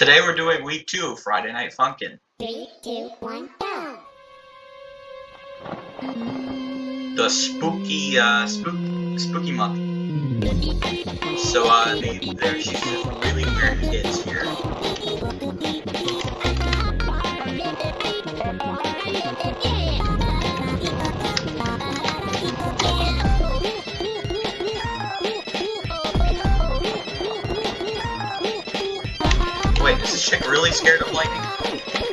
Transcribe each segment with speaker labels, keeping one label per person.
Speaker 1: Today we're doing week two, Friday Night Funkin'.
Speaker 2: Three, two, one, go!
Speaker 1: The spooky, uh, spook, spooky month. So, uh, they, there's just really weird kids here. Really scared of lightning?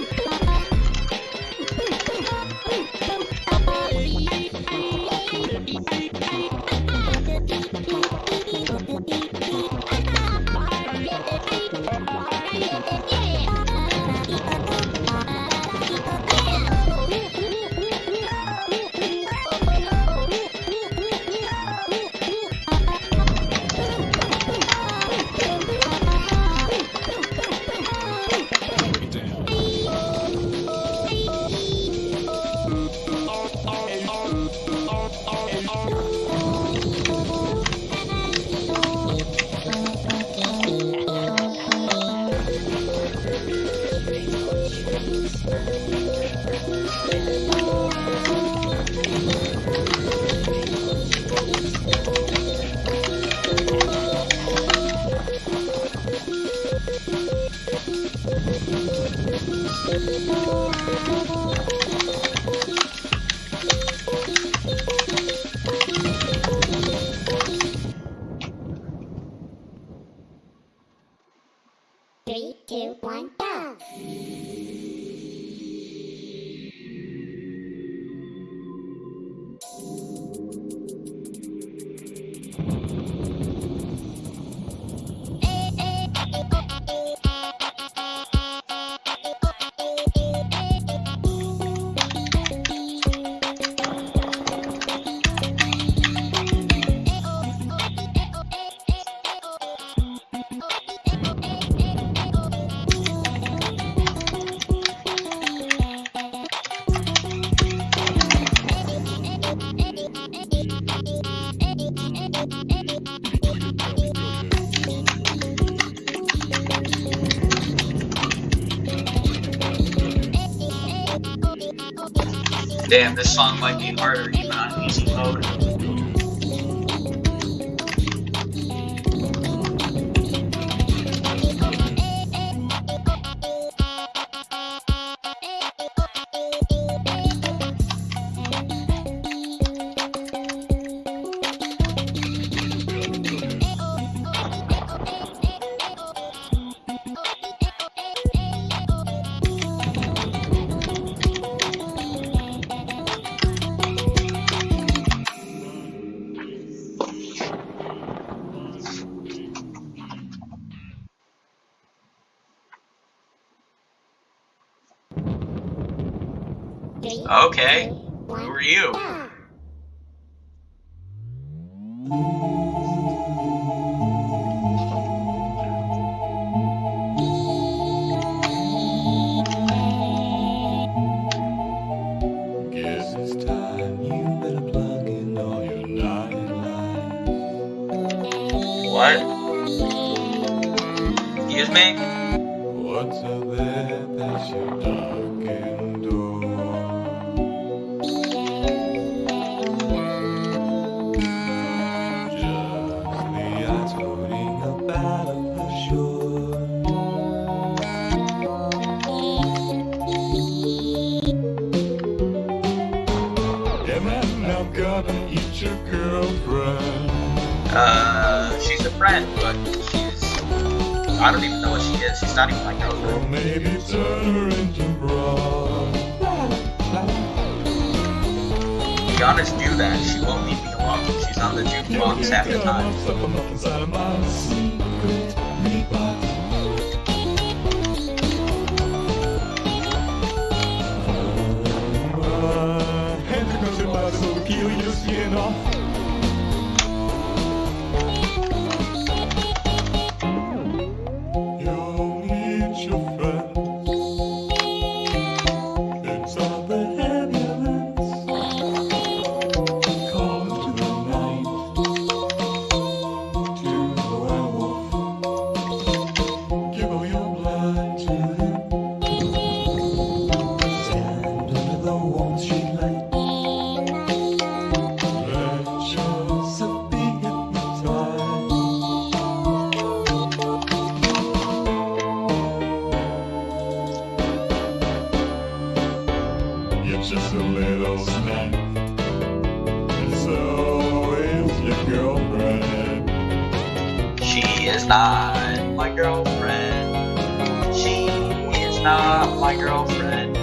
Speaker 1: Damn, this song might be harder even on easy mode.
Speaker 2: Three,
Speaker 1: Okay,
Speaker 2: two,
Speaker 1: who are you?
Speaker 2: go!
Speaker 3: Guess it's time you better plug in all your night lights.
Speaker 1: What? Excuse me? I don't even know what she is. She's not even my
Speaker 3: Or
Speaker 1: girlfriend.
Speaker 3: maybe turn her into.
Speaker 1: Be honest, do that. She won't leave me alone. She's on the jukebox half the time.
Speaker 3: Something up inside of those men. And so is your girlfriend. She is
Speaker 1: not my girlfriend. She is not my girlfriend.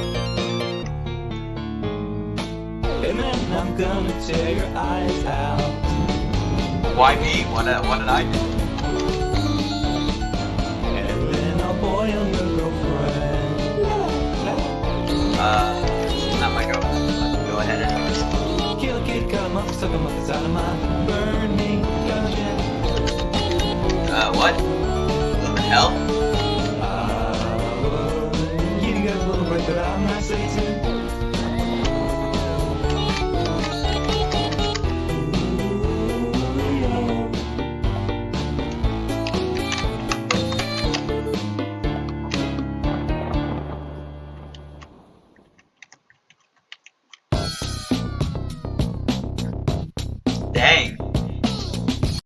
Speaker 3: And then I'm gonna tear your eyes out.
Speaker 1: Why me? What, uh, what did I do? Uh.
Speaker 3: Cut him up, suck him of my burning dungeon.
Speaker 1: Uh, what? Live in hell?
Speaker 3: I would give you guys a little break, but I'm not Satan.